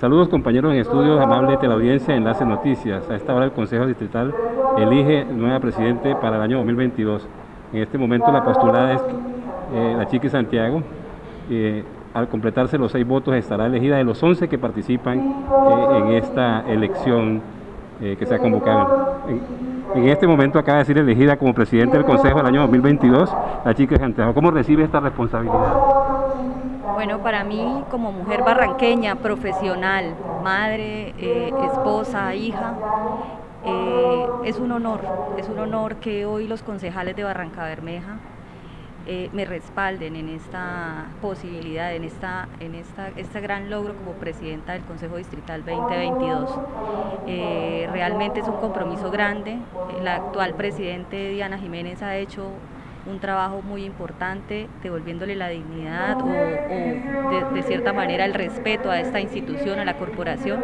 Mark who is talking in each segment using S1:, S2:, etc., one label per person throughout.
S1: Saludos compañeros en estudios, amable teleaudiencia, Enlace Noticias. A esta hora el Consejo Distrital elige nueva presidente para el año 2022. En este momento la postulada es eh, la Chiqui Santiago. Eh, al completarse los seis votos estará elegida de los 11 que participan eh, en esta elección que se ha convocado. En, en, este momento acaba de ser elegida como presidente del Consejo del año 2022 la Chiqui Santiago. ¿Cómo recibe esta responsabilidad?
S2: Bueno, para mí como mujer barranqueña, profesional, madre, eh, esposa, hija, eh, es un honor, es un honor que hoy los concejales de Barranca Bermeja eh, me respalden en esta posibilidad, en, esta, en esta, este gran logro como presidenta del Consejo Distrital 2022. realmente es un compromiso grande, la actual presidente Diana Jiménez ha hecho un trabajo muy importante, devolviéndole la dignidad o, de, cierta manera el respeto a esta institución, a la corporación.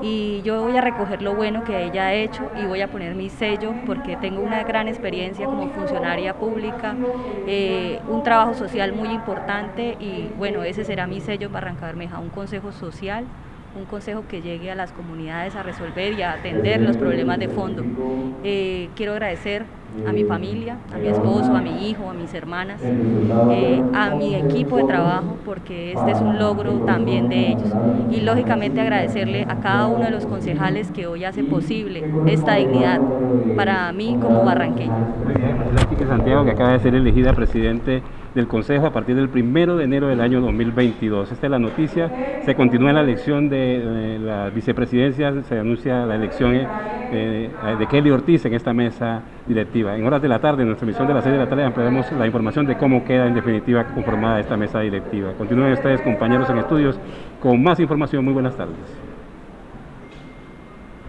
S2: Y yo voy a recoger lo bueno que ella ha hecho y voy a poner mi sello porque tengo una gran experiencia como funcionaria pública, eh, un trabajo social muy importante y bueno, ese será mi sello para Barranca Bermeja, un consejo social un consejo que llegue a las comunidades a resolver y a atender los problemas de fondo. Eh, quiero agradecer a mi familia, a mi esposo, a mi hijo, a mis hermanas, eh, a mi equipo de trabajo, porque este es un logro también de ellos. Y lógicamente agradecerle a cada uno de los concejales que hoy hace posible esta dignidad para mí como barranqueña.
S1: Santiago, que acaba de ser elegida presidente del Consejo a partir del primero de enero del año 2022. Esta es la noticia. Se continúa la elección de, la vicepresidencia, se anuncia la elección eh, de Kelly Ortiz en esta mesa directiva. En horas de la tarde, en nuestra emisión de las 6 de la tarde, ampliaremos la información de cómo queda en definitiva conformada esta mesa directiva. Continúen ustedes, compañeros en estudios, con más información. Muy buenas tardes.